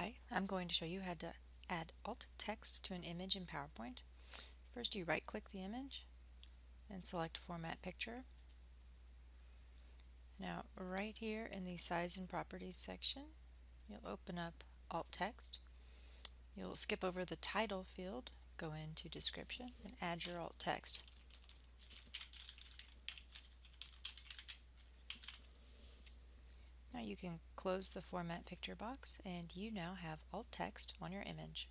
Hi, I'm going to show you how to add alt text to an image in PowerPoint. First you right click the image and select Format Picture. Now right here in the Size and Properties section you'll open up alt text. You'll skip over the title field, go into description and add your alt text. Now you can close the format picture box and you now have alt text on your image.